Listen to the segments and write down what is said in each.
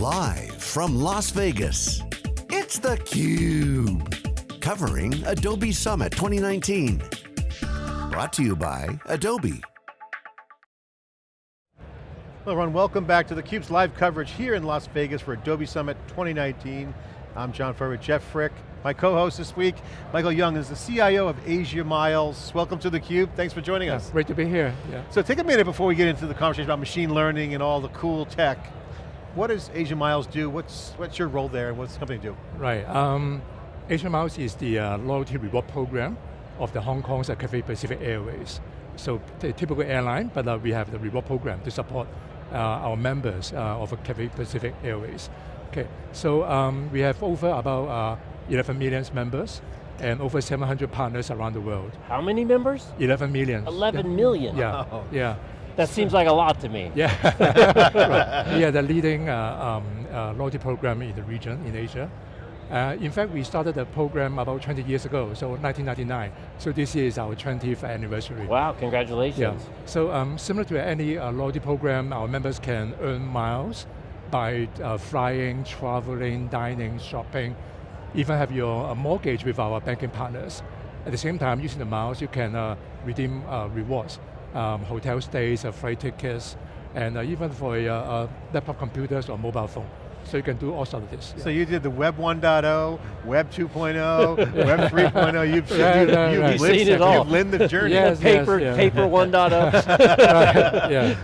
Live from Las Vegas, it's theCUBE. Covering Adobe Summit 2019. Brought to you by Adobe. Hello everyone, welcome back to theCUBE's live coverage here in Las Vegas for Adobe Summit 2019. I'm John Furrier, Jeff Frick. My co-host this week, Michael Young, is the CIO of Asia Miles. Welcome to theCUBE, thanks for joining yeah, us. Great to be here, yeah. So take a minute before we get into the conversation about machine learning and all the cool tech. What does Asia Miles do? What's, what's your role there and what's the company do? Right, um, Asia Miles is the uh, loyalty reward program of the Hong Kong's uh, Cathay Pacific Airways. So the typical airline, but uh, we have the reward program to support uh, our members uh, of Cathay Pacific Airways. Okay, so um, we have over about uh, 11 million members and over 700 partners around the world. How many members? 11 million. 11 yeah. million. Yeah, Wow. yeah. That seems like a lot to me. Yeah, right. we are the leading uh, um, uh, loyalty program in the region, in Asia. Uh, in fact, we started the program about 20 years ago, so 1999. So this year is our 20th anniversary. Wow, congratulations. Yeah. So um, similar to any uh, loyalty program, our members can earn miles by uh, flying, traveling, dining, shopping, even have your uh, mortgage with our banking partners. At the same time, using the miles, you can uh, redeem uh, rewards, um, hotel stays, uh, flight tickets, and uh, even for uh, uh, laptop computers or mobile phone. So you can do all sorts of this. So you did the Web 1.0, Web 2.0, Web 3.0, you've, Right, you've, right, you've right. You've lived, seen it all. You've lived the journey. Yes. Paper, yeah. paper oh. 1.0. right, yeah.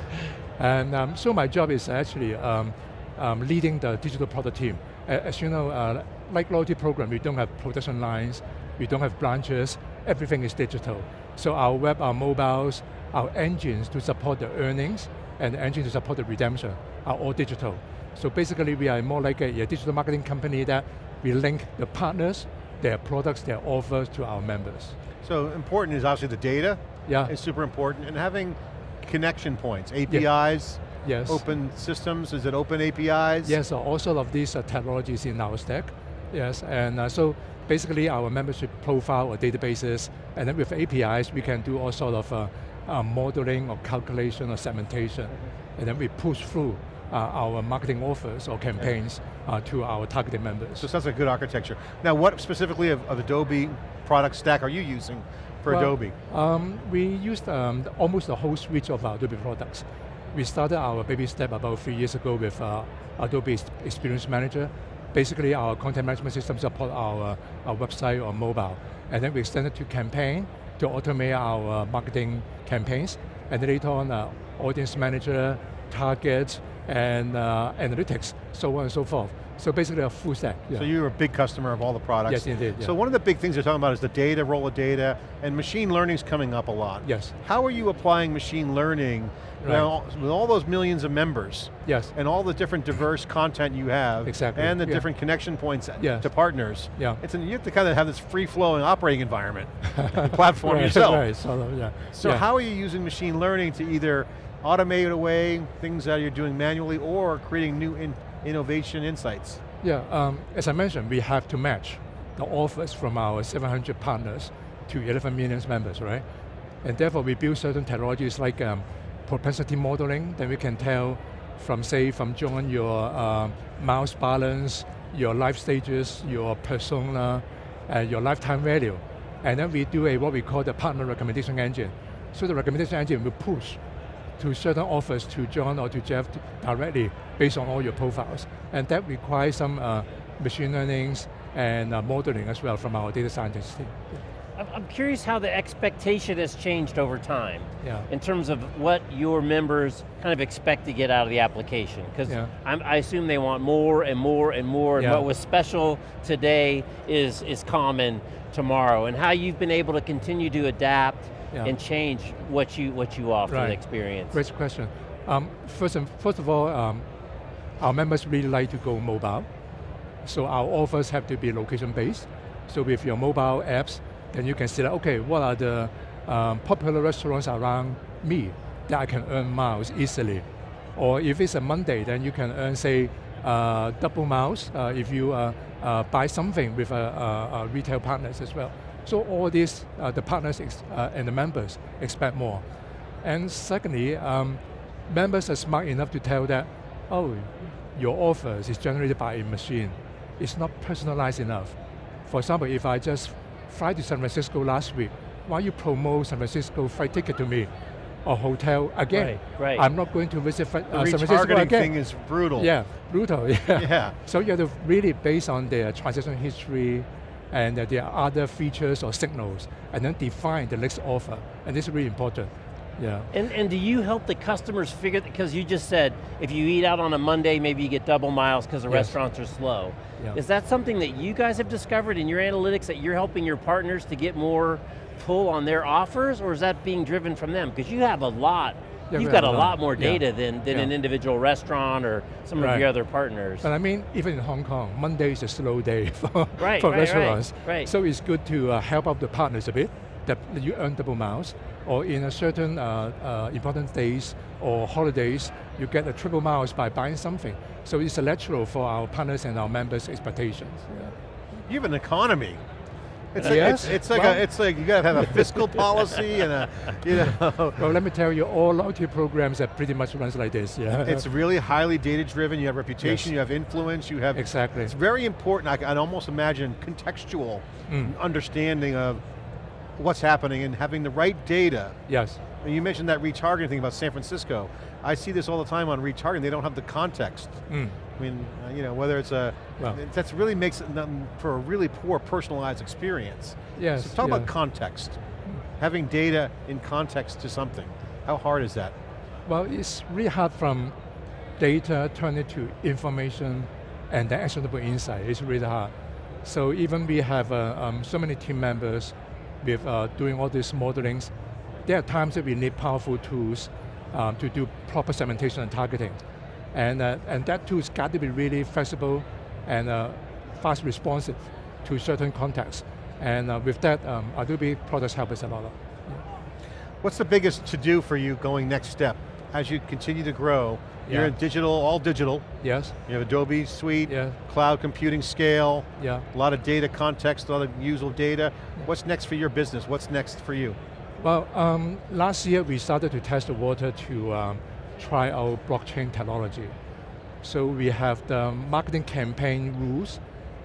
And um, so my job is actually um, um, leading the digital product team. A- As you know, uh, like loyalty program, we don't have production lines, we don't have branches, everything is digital. So our web, our mobiles, our engines to support the earnings, and the engine to support the redemption are all digital. So basically we are more like a, a digital marketing company that we link the partners, their products, their offers to our members. So important is obviously the data, Yeah, is super important, and having connection points, APIs, yes. open systems, is it open APIs? Yes, so all sort of these uh, technologies in our stack. Yes, and uh, so basically our membership profile or databases, and then with APIs, we can do all sort of uh, uh, modeling or calculation or segmentation, and then we push through uh, our marketing offers or campaigns uh, to our targeted members. So that's a good architecture. Now what specifically of, of Adobe product stack are you using for Well, Adobe? Um, we used um, almost the whole suite of our Adobe products. We started our baby step about three years ago with uh, Adobe Experience Manager. Basically, our content management system support our, uh, our website or mobile. And then we extended to campaign to automate our uh, marketing campaigns. And later on, uh, audience manager, target, and uh, analytics, so on and so forth. So basically a full stack. yeah. So you're a big customer of all the products. Yes, indeed, So one of the big things you're talking about is the data, role of data, and machine learning's coming up a lot. Yes, How are you applying machine learning Right. now, with all those millions of members yes, and all the different diverse content you have Exactly, and the yeah. different connection points Yes. to partners? yeah. It's an, you have to kind of have this free-flowing operating environment, platform right, yourself. Right, of, yeah. So yeah. how are you using machine learning to either automate away things that you're doing manually or creating new in, innovation insights? Yeah, um, as I mentioned, we have to match the offers from our 700 partners to 11 million members, right? And therefore we build certain technologies like um, propensity modeling, then we can tell from say, from John, your um, miles balance, your life stages, your persona, and your lifetime value. And then we do a what we call the partner recommendation engine. So the recommendation engine will push to certain offers to John or to Jeff directly based on all your profiles. And that requires some uh, machine learnings and uh, modeling as well from our data scientists team. I'm- I'm curious how the expectation has changed over time Yeah. in terms of what your members kind of expect to get out of the application. Because Yeah. I assume they want more and more and more, and Yeah. what was special today is, is common tomorrow, and how you've been able to continue to adapt Yeah. and change what you, what you offer Right. the experience. Great question. Um, first, and, first of all, um, our members really like to go mobile. So our offers have to be location-based. So with your mobile apps, then you can select, okay, what are the um, popular restaurants around me that I can earn miles easily? Or if it's a Monday, then you can earn, say, uh, double miles uh, if you uh, uh, buy something with uh, uh, uh, retail partners as well. So all these, uh, the partners ex- uh, and the members expect more. And secondly, um, members are smart enough to tell that, oh, your offers is generated by a machine. It's not personalized enough. For example, if I just fly to San Francisco last week, why you promote San Francisco flight ticket to me? Or hotel again. Right, right. I'm not going to visit uh, The San Francisco retargeting again. thing is brutal. Yeah, brutal, yeah. Yeah. So you have to really base on their transaction history and uh, are other features or signals, and then define the next offer, and this is really important. Yeah. And, and do you help the customers figure, because you just said, if you eat out on a Monday, maybe you get double miles because the Yes. restaurants are slow. Yeah. Is that something that you guys have discovered in your analytics that you're helping your partners to get more pull on their offers, or is that being driven from them? Because you have a lot, you've got a lot lot. more Yeah. data than, than Yeah. an individual restaurant or some of your other partners. But I mean, even in Hong Kong, Monday is a slow day for, Right, for right, restaurants. right, right. So it's good to uh, help out the partners a bit, that you earn double miles, or in a certain uh, uh, important days or holidays, you get a triple miles by buying something. So it's a natural for our partners and our members' expectations. Yeah. You have an economy. It's, like, Yes, it's, it's like well- a, it's like you got to have a fiscal policy and a, you know, Well, let me tell you, all loyalty programs are pretty much runs like this. Yeah. it's really highly data driven. You have reputation, Yes. you have influence, you have. exactly. It's very important. I can almost imagine contextual Mm. understanding of what's happening and having the right data. Yes. And you mentioned that retargeting thing about San Francisco. I see this all the time on retargeting. They don't have the context. Mm. I mean, uh, you know, whether it's a, Well. that's really makes it for a really poor personalized experience. Yes. So talk yeah. about context. Having data in context to something. How hard is that? Well, it's really hard from data turn it to information and then actionable insight. It's really hard. So even we have uh, um, so many team members with uh, doing all these modelings, there are times that we need powerful tools um, to do proper segmentation and targeting. And, uh, and that tool's got to be really flexible and uh, fast responsive to certain contexts. And uh, with that, um, Adobe products help us a lot. What's the biggest to do for you going next step? As you continue to grow, yeah. you're in digital, all digital. Yes, You have Adobe Suite, Yeah. cloud computing scale, yeah. a lot of data context, a lot of usable data. What's next for your business? What's next for you? Well, um, last year we started to test the water to um, try our blockchain technology. So we have the marketing campaign rules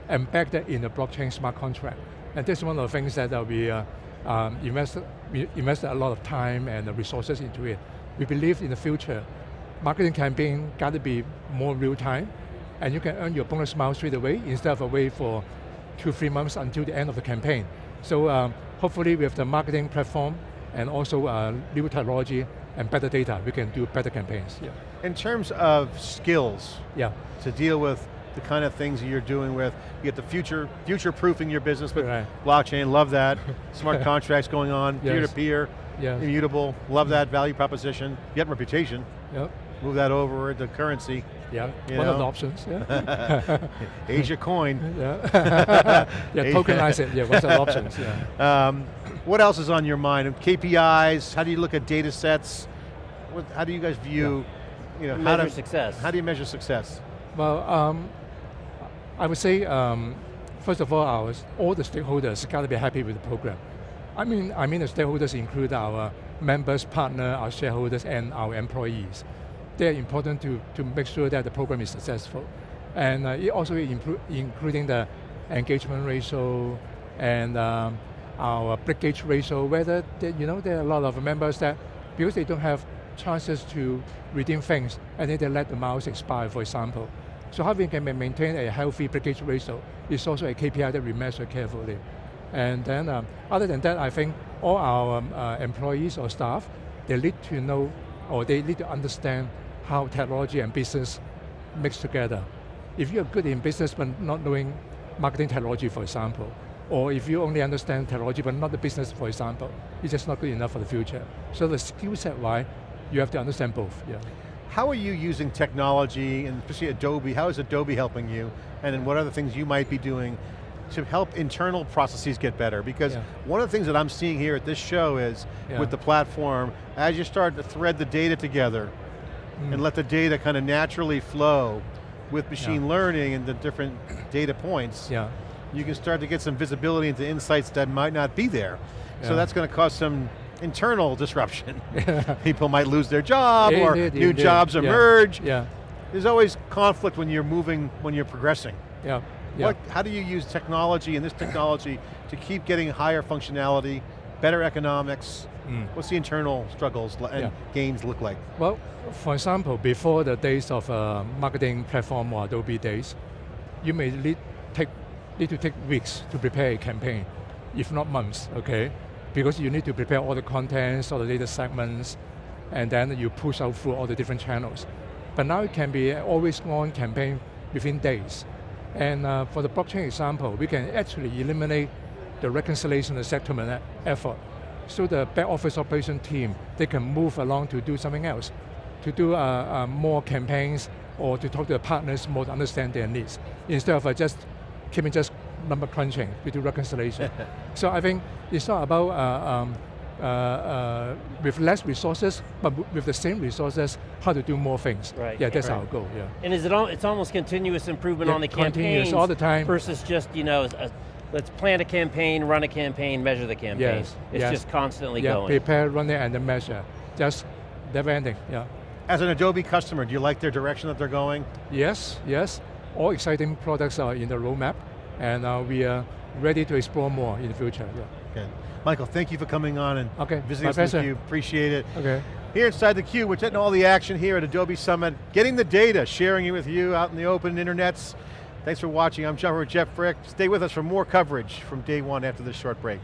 embedded in the blockchain smart contract. And this is one of the things that uh, we uh, um, invested, we invested a lot of time and resources into it. We believe in the future, marketing campaign got to be more real time, and you can earn your bonus miles straight away instead of wait for two, three months until the end of the campaign. So um, hopefully with the marketing platform and also uh, new technology and better data, we can do better campaigns. Yeah. In terms of skills Yeah. to deal with the kind of things you're doing with, you get the future, future-proofing your business with Right. blockchain, love that. Smart contracts going on, peer-to-peer, Yes. immutable, love that value proposition. You get reputation, Yeah. move that over to currency. Yeah. One of the options. Yeah. Asia coin. yeah. yeah. Tokenize it. Yeah. What's the options? Yeah. Um, what else is on your mind? KPIs, how do you look at data sets? What, how do you guys view, you know, how Measure do, success. how do you measure success? Well, um, I would say, um, first of all, our, all the stakeholders got to be happy with the program. I mean, I mean the stakeholders include our members, partner, our shareholders, and our employees. They're important to, to make sure that the program is successful. And uh, it also inclu including the engagement ratio and um, our breakage ratio, whether, they, you know, there are a lot of members that, because they don't have chances to redeem things, and then they let the miles expire, for example. So how we can maintain a healthy breakage ratio is also a KPI that we measure carefully. And then, um, other than that, I think all our um, uh, employees or staff, they need to know, or they need to understand how technology and business mix together. If you're good in business but not knowing marketing technology, for example, or if you only understand technology but not the business, for example, it's just not good enough for the future. So the skill set wise, you have to understand both. Yeah. How are you using technology, and especially Adobe, how is Adobe helping you? And then what other things you might be doing to help internal processes get better? Because Yeah. one of the things that I'm seeing here at this show is, Yeah. with the platform, as you start to thread the data together, Mm. and let the data kind of naturally flow with machine Yeah. learning and the different data points, Yeah. You can start to get some visibility into insights that might not be there. So that's going to cause some internal disruption. People might lose their job or Indeed, new indeed. jobs Yeah. emerge. Yeah. there's always conflict when you're moving, when you're progressing. Yeah. yeah. What, how do you use technology and this technology to keep getting higher functionality, better economics? Mm. What's the internal struggles and Yeah. gains look like? Well, for example, before the days of uh, marketing platform or Adobe days, you may need, take, need to take weeks to prepare a campaign, if not months, okay? Because you need to prepare all the contents, all the data segments, and then you push out through all the different channels. But now it can be always on campaign within days. And uh, for the blockchain example, we can actually eliminate the reconciliation and settlement effort. So the back office operation team, they can move along to do something else, to do uh, uh, more campaigns or to talk to the partners more to understand their needs, instead of uh, just keeping just number crunching to do reconciliation. so I think it's not about uh, um, uh, uh, with less resources, but with the same resources, how to do more things. Right. Yeah, that's Right. our goal, yeah. And is it all, it's almost continuous improvement Yeah, on the continuous campaigns all the time. versus just, you know, a, let's plan a campaign, run a campaign, measure the campaign. Yes, It's yes. just constantly yeah, going. prepare, run it, and then measure. Just never ending, yeah. As an Adobe customer, do you like their direction that they're going? Yes, yes. All exciting products are in the roadmap, and uh, we are ready to explore more in the future. Yeah. Good. Michael, thank you for coming on and Okay, visiting my us pleasure. theCUBE, appreciate it. Okay. Here inside the theCUBE, we're taking all the action here at Adobe Summit, getting the data, sharing it with you out in the open internets. Thanks for watching, I'm John with Jeff Frick. Stay with us for more coverage from day one after this short break.